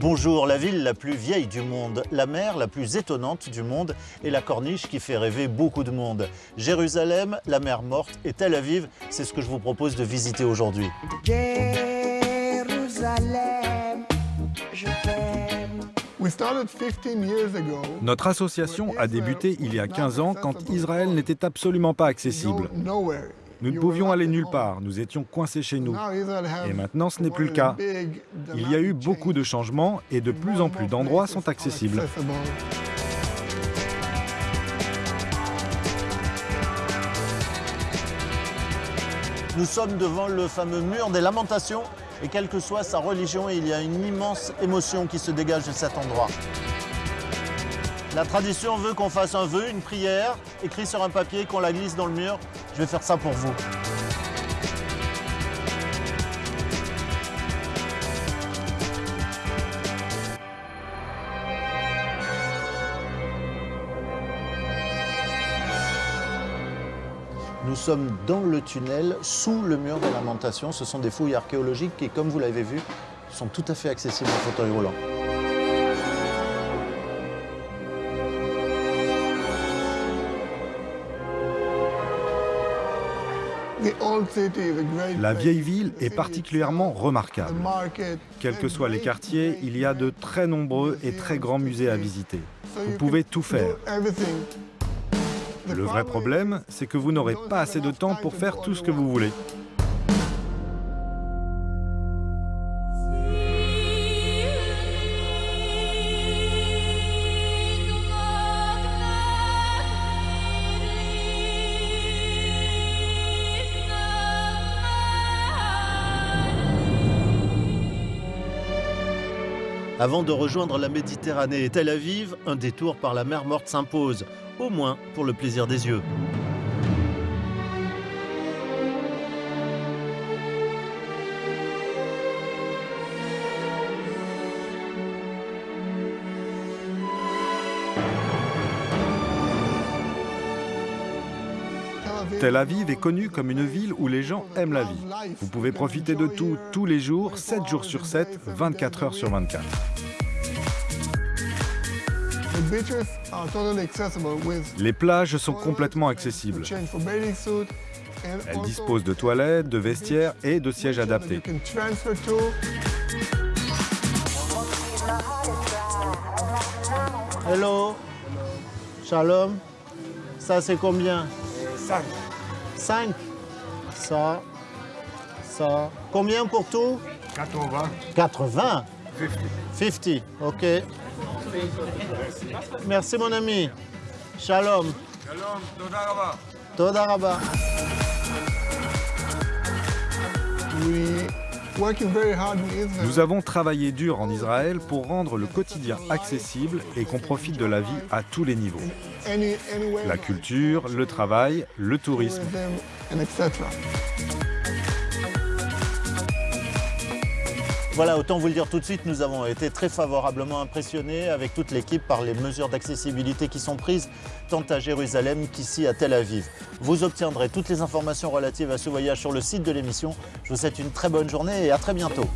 Bonjour, la ville la plus vieille du monde, la mer la plus étonnante du monde et la corniche qui fait rêver beaucoup de monde. Jérusalem, la mer morte et Tel Aviv, c'est ce que je vous propose de visiter aujourd'hui. Jérusalem, je t'aime. Notre association a débuté il y a 15 ans quand Israël n'était absolument pas accessible. Nous ne pouvions aller nulle part, nous étions coincés chez nous. Et maintenant, ce n'est plus le cas. Il y a eu beaucoup de changements et de plus en plus d'endroits sont accessibles. Nous sommes devant le fameux mur des lamentations et quelle que soit sa religion, il y a une immense émotion qui se dégage de cet endroit. La tradition veut qu'on fasse un vœu, une prière, écrit sur un papier, qu'on la glisse dans le mur. Je vais faire ça pour vous. Nous sommes dans le tunnel, sous le mur des lamentations. Ce sont des fouilles archéologiques qui, comme vous l'avez vu, sont tout à fait accessibles en fauteuil roulant. La vieille ville est particulièrement remarquable. Quels que soient les quartiers, il y a de très nombreux et très grands musées à visiter. Vous pouvez tout faire. Le vrai problème, c'est que vous n'aurez pas assez de temps pour faire tout ce que vous voulez. Avant de rejoindre la Méditerranée et Tel Aviv, un détour par la mer Morte s'impose, au moins pour le plaisir des yeux. Tel Aviv est connue comme une ville où les gens aiment la vie. Vous pouvez profiter de tout, tous les jours, 7 jours sur 7, 24 heures sur 24. Les plages sont complètement accessibles. Elles disposent de toilettes, de vestiaires et de sièges adaptés. Hello. Shalom. Ça, c'est combien? 5. 5. Ça, ça. Combien pour tout? 80. 80 50. 50, ok. Merci mon ami. Shalom. Shalom, Todaraba. Todaraba. Oui. Nous avons travaillé dur en Israël pour rendre le quotidien accessible et qu'on profite de la vie à tous les niveaux. La culture, le travail, le tourisme. Voilà, autant vous le dire tout de suite, nous avons été très favorablement impressionnés avec toute l'équipe par les mesures d'accessibilité qui sont prises tant à Jérusalem qu'ici à Tel Aviv. Vous obtiendrez toutes les informations relatives à ce voyage sur le site de l'émission. Je vous souhaite une très bonne journée et à très bientôt.